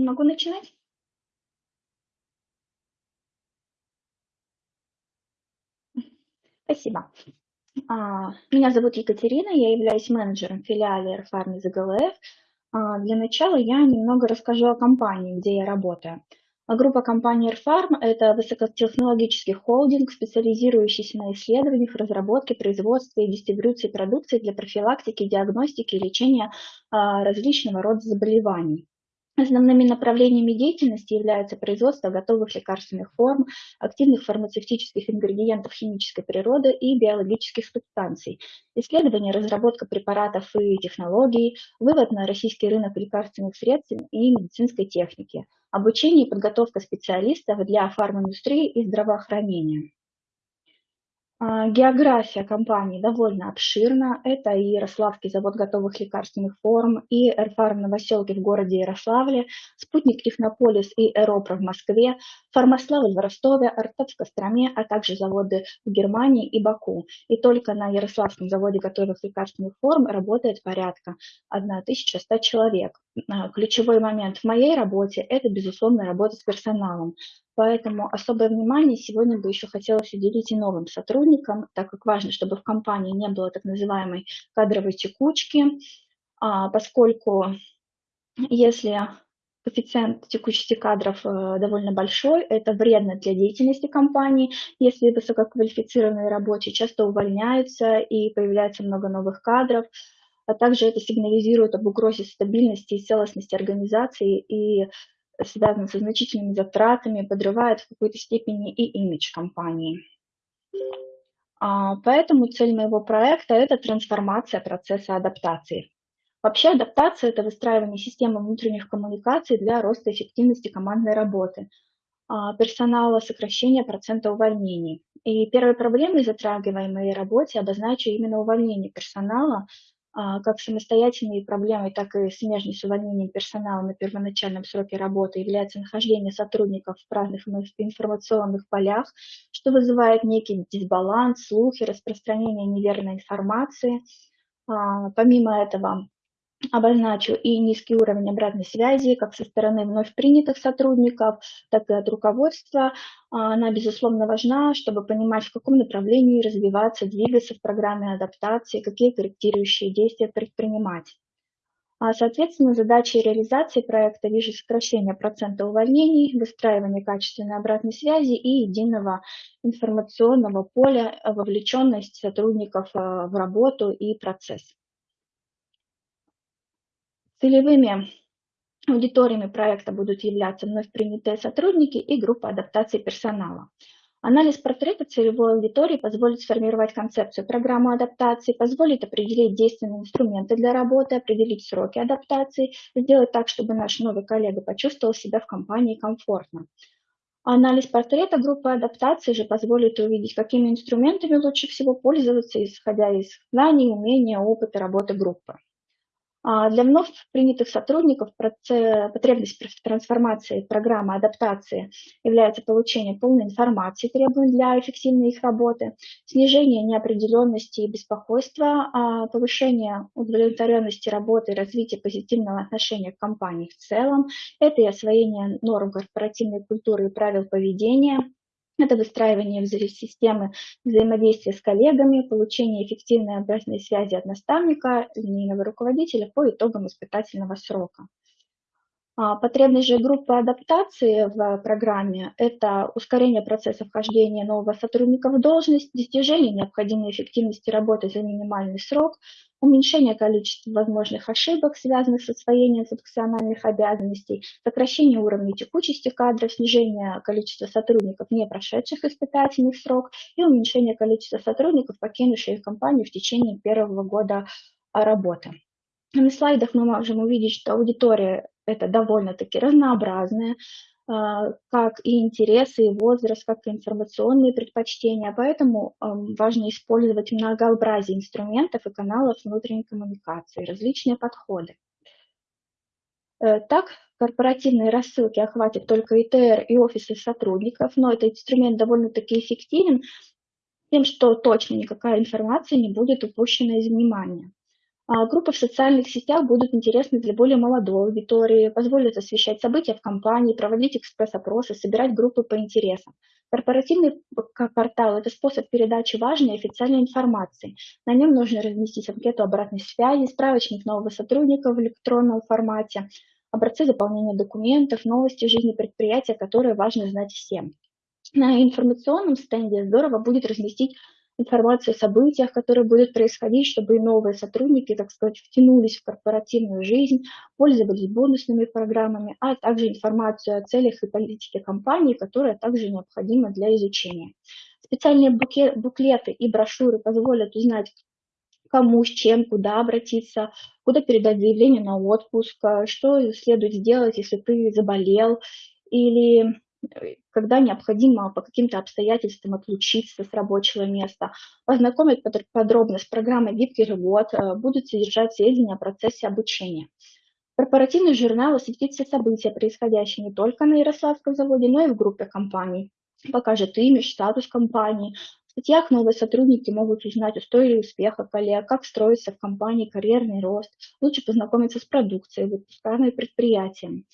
Могу начинать? Спасибо. А, меня зовут Екатерина, я являюсь менеджером филиала Airfarm из АГЛФ. А, для начала я немного расскажу о компании, где я работаю. А группа компании Airfarm – это высокотехнологический холдинг, специализирующийся на исследованиях, разработке, производстве и дистрибуции продукции для профилактики, диагностики и лечения различного рода заболеваний. Основными направлениями деятельности являются производство готовых лекарственных форм, активных фармацевтических ингредиентов химической природы и биологических субстанций, исследование, разработка препаратов и технологий, вывод на российский рынок лекарственных средств и медицинской техники, обучение и подготовка специалистов для фарминдустрии и здравоохранения. А, география компании довольно обширна. Это и Ярославский завод готовых лекарственных форм, и Эрфарм Новоселки в городе Ярославле, Спутник Технополис и Эропра в Москве, Фармаславль в Ростове, Артеп в Костроме, а также заводы в Германии и Баку. И только на Ярославском заводе готовых лекарственных форм работает порядка 1100 человек. А, ключевой момент в моей работе – это, безусловно, работа с персоналом. Поэтому особое внимание сегодня бы еще хотелось уделить и новым сотрудникам, так как важно, чтобы в компании не было так называемой кадровой текучки, а, поскольку если коэффициент текучести кадров э, довольно большой, это вредно для деятельности компании, если высококвалифицированные рабочие часто увольняются и появляется много новых кадров, а также это сигнализирует об угрозе стабильности и целостности организации и связан со значительными затратами, подрывает в какой-то степени и имидж компании. А, поэтому цель моего проекта – это трансформация процесса адаптации. Вообще адаптация – это выстраивание системы внутренних коммуникаций для роста эффективности командной работы, а, персонала, сокращения процента увольнений. И первой проблемой, затрагиваемой в работе, обозначу именно увольнение персонала как самостоятельной проблемой, так и смежной с увольнением персонала на первоначальном сроке работы является нахождение сотрудников в разных информационных полях, что вызывает некий дисбаланс, слухи, распространение неверной информации. А, помимо этого, Обозначу и низкий уровень обратной связи как со стороны вновь принятых сотрудников, так и от руководства. Она, безусловно, важна, чтобы понимать, в каком направлении развиваться, двигаться в программе адаптации, какие корректирующие действия предпринимать. А, соответственно, задачей реализации проекта вижу сокращение процента увольнений, выстраивание качественной обратной связи и единого информационного поля, вовлеченность сотрудников а, в работу и процесс. Целевыми аудиториями проекта будут являться вновь принятые сотрудники и группа адаптации персонала. Анализ портрета целевой аудитории позволит сформировать концепцию программы адаптации, позволит определить действенные инструменты для работы, определить сроки адаптации, сделать так, чтобы наш новый коллега почувствовал себя в компании комфортно. Анализ портрета группы адаптации же позволит увидеть, какими инструментами лучше всего пользоваться, исходя из знаний, умения, опыта работы группы. А для вновь принятых сотрудников потребность в трансформации программы адаптации является получение полной информации, требуемой для эффективной их работы, снижение неопределенности и беспокойства, а повышение удовлетворенности работы и развитие позитивного отношения к компании в целом, это и освоение норм корпоративной культуры и правил поведения, это выстраивание системы взаимодействия с коллегами, получение эффективной обратной связи от наставника, линейного руководителя по итогам испытательного срока. А, потребность же группы адаптации в программе – это ускорение процесса вхождения нового сотрудника в должность, достижение необходимой эффективности работы за минимальный срок, уменьшение количества возможных ошибок, связанных с освоением функциональных обязанностей, сокращение уровня текучести кадров, снижение количества сотрудников, не прошедших испытательный срок, и уменьшение количества сотрудников, покинувших компанию в течение первого года работы. На слайдах мы можем увидеть, что аудитория это довольно-таки разнообразная, а, как и интересы, и возраст, как и информационные предпочтения. Поэтому важно использовать многообразие инструментов и каналов внутренней коммуникации, различные подходы. Э, так, корпоративные рассылки охватят только ИТР и офисы сотрудников, но этот инструмент довольно-таки эффективен тем, что точно никакая информация не будет упущена из внимания. А, группы в социальных сетях будут интересны для более молодой аудитории, позволят освещать события в компании, проводить экспресс-опросы, собирать группы по интересам. Корпоративный портал – это способ передачи важной официальной информации. На нем нужно разместить анкету обратной связи, справочник нового сотрудника в электронном формате, образцы заполнения документов, новости жизни предприятия, которые важно знать всем. На информационном стенде здорово будет разместить информацию о событиях, которые будут происходить, чтобы и новые сотрудники, так сказать, втянулись в корпоративную жизнь, пользовались бонусными программами, а также информацию о целях и политике компании, которая также необходима для изучения. Специальные буклеты и брошюры позволят узнать, кому, с чем, куда обратиться, куда передать заявление на отпуск, что следует сделать, если ты заболел, или когда необходимо по каким-то обстоятельствам отлучиться с рабочего места. Познакомить подробно с программой «Гибкий живот», э, будут содержать сведения о процессе обучения. Корпоративный журнал осветит все события, происходящие не только на Ярославском заводе, но и в группе компаний. Покажет имидж, статус компании. В статьях новые сотрудники могут узнать историю успеха коллег, как строится в компании карьерный рост, лучше познакомиться с продукцией, выпускаемой предприятием.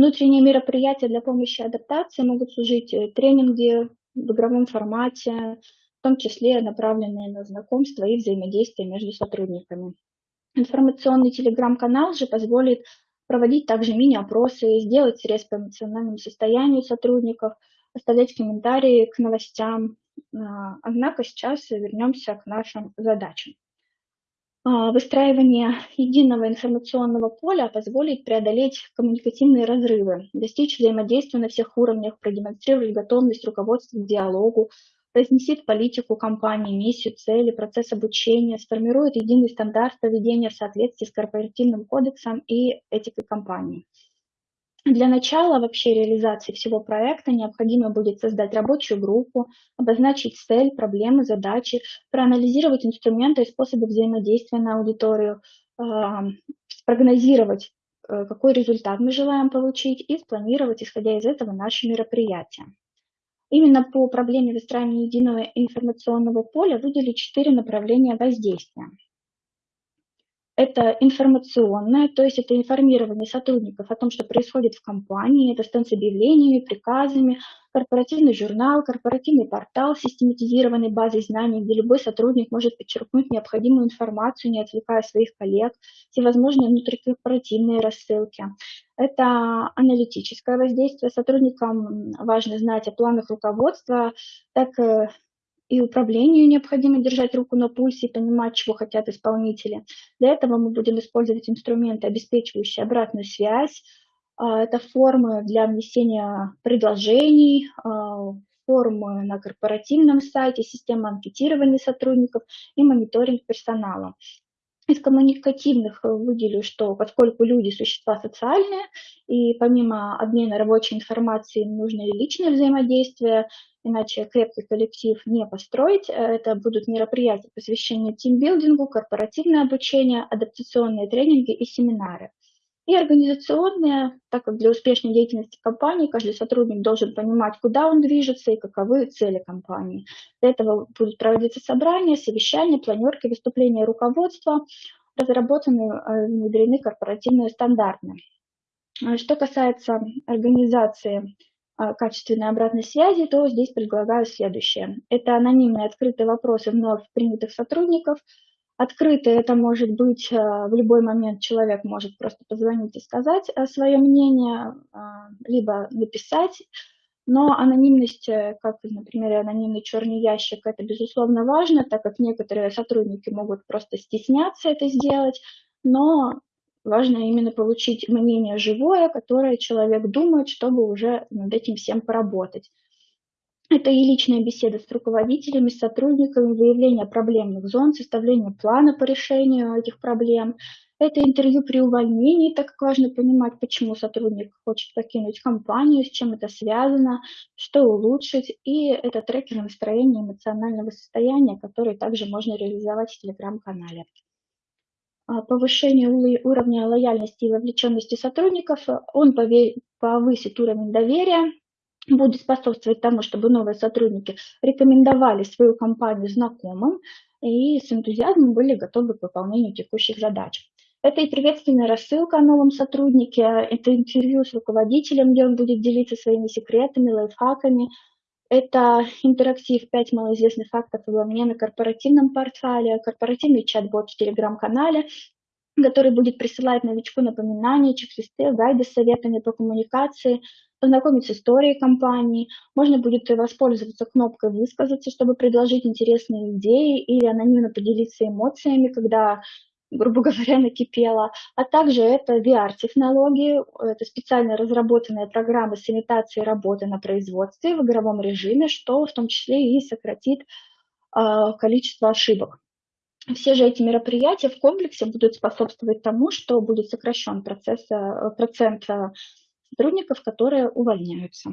Внутренние мероприятия для помощи адаптации могут служить э, тренинги в игровом формате, в том числе направленные на знакомство и взаимодействие между сотрудниками. Информационный телеграм-канал же позволит проводить также мини-опросы, сделать срез по эмоциональному состоянию сотрудников, оставлять комментарии к новостям. А, однако сейчас вернемся к нашим задачам. А, выстраивание единого информационного поля позволит преодолеть коммуникативные разрывы, достичь взаимодействия на всех уровнях, продемонстрировать готовность руководства к диалогу, разместит политику компании, миссию, цели, процесс обучения, сформирует единый стандарт поведения в соответствии с корпоративным кодексом и этикой компании. Для начала вообще реализации всего проекта необходимо будет создать рабочую группу, обозначить цель, проблемы, задачи, проанализировать инструменты и способы взаимодействия на аудиторию, спрогнозировать, э, какой результат мы желаем получить и спланировать, исходя из этого, наши мероприятия. Именно по проблеме выстраивания единого информационного поля выделили четыре направления воздействия. Это информационное, то есть это информирование сотрудников о том, что происходит в компании, это стенд с объявлениями, приказами, корпоративный журнал, корпоративный портал с систематизированной базой знаний, где любой сотрудник может подчеркнуть необходимую информацию, не отвлекая своих коллег, всевозможные внутрикорпоративные рассылки. Это аналитическое воздействие. Сотрудникам важно знать о планах руководства, так э, и управлению необходимо держать руку на пульсе и понимать, чего хотят исполнители. Для этого мы будем использовать инструменты, обеспечивающие обратную связь. А, это формы для внесения предложений, а, формы на корпоративном сайте, система анкетирования сотрудников и мониторинг персонала. Из коммуникативных выделю, что поскольку люди – существа социальные, и помимо обмена рабочей информацией нужно и личное взаимодействие, иначе крепкий коллектив не построить. Это будут мероприятия, посвященные тимбилдингу, корпоративное обучение, адаптационные тренинги и семинары. И организационные, так как для успешной деятельности компании каждый сотрудник должен понимать, куда он движется и каковы цели компании. Для этого будут проводиться собрания, совещания, планерки, выступления руководства, разработаны и внедрены корпоративные стандарты. Что касается организации а, качественной обратной связи, то здесь предлагаю следующее. Это анонимные открытые вопросы вновь принятых сотрудников. Открытые это может быть а, в любой момент человек может просто позвонить и сказать а, свое мнение, либо написать. Но анонимность, э, как, например, анонимный черный ящик, это безусловно важно, так как некоторые сотрудники могут просто стесняться это сделать, но Важно именно получить мнение живое, которое человек думает, чтобы уже над этим всем поработать. Это и личная беседа с руководителями, с сотрудниками, выявление проблемных зон, составление плана по решению этих проблем. Это интервью при увольнении, так как важно понимать, почему сотрудник хочет покинуть компанию, с чем это связано, что улучшить. И это трекер настроения эмоционального состояния, который также можно реализовать в телеграм-канале. А, повышение уровня лояльности и вовлеченности сотрудников, он повысит уровень доверия будет способствовать тому, чтобы новые сотрудники рекомендовали свою компанию знакомым и с энтузиазмом были готовы к выполнению текущих задач. Это и приветственная рассылка о новом сотруднике, это интервью с руководителем, где он будет делиться своими секретами, лайфхаками, это интерактив 5 малоизвестных фактов обо мне на корпоративном портфолио, корпоративный чат-бот в телеграм-канале, который будет присылать новичку напоминания, чек-листы, гайды с советами по коммуникации, познакомиться с историей компании. Можно будет воспользоваться кнопкой «Высказаться», чтобы предложить интересные идеи или анонимно поделиться эмоциями, когда грубо говоря, накипело. А также это VR-технологии, это специально разработанные программы с имитацией работы на производстве в игровом режиме, что в том числе и сократит э, количество ошибок. Все же эти мероприятия в комплексе будут способствовать тому, что будет сокращен процесс, э, процент э, сотрудников, которые увольняются.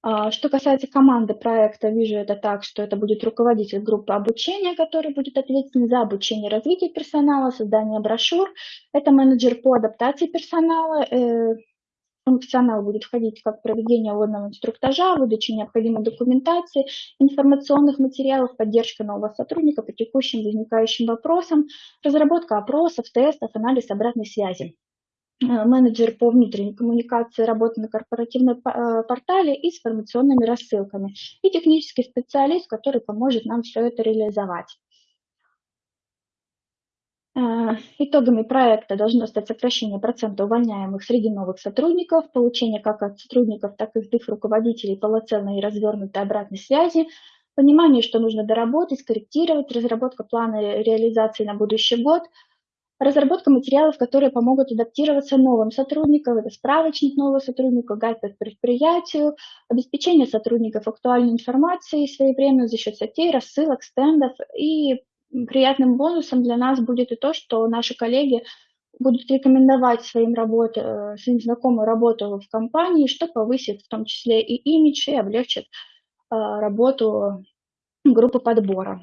А, что касается команды проекта, вижу это так, что это будет руководитель группы обучения, который будет ответственен за обучение и развитие персонала, создание брошюр. Это менеджер по адаптации персонала. Функционал будет входить как проведение водного инструктажа, выдача необходимой документации, информационных материалов, поддержка нового сотрудника по текущим возникающим вопросам, разработка опросов, тестов, анализ обратной связи. Э, менеджер по внутренней коммуникации, работы на корпоративном э, портале и с информационными рассылками, и технический специалист, который поможет нам все это реализовать. Э, итогами проекта должно стать сокращение процента увольняемых среди новых сотрудников, получение как от сотрудников, так и их руководителей полноценной и развернутой обратной связи, понимание, что нужно доработать, скорректировать, разработка плана реализации на будущий год – Разработка материалов, которые помогут адаптироваться новым сотрудникам, это справочник нового сотрудника, гайд по предприятию, обеспечение сотрудников актуальной информацией своевременно за счет статей, рассылок, стендов. И приятным бонусом для нас будет и то, что наши коллеги будут рекомендовать своим, работ, э, своим знакомым работу в компании, что повысит в том числе и имидж, и облегчит э, работу группы подбора.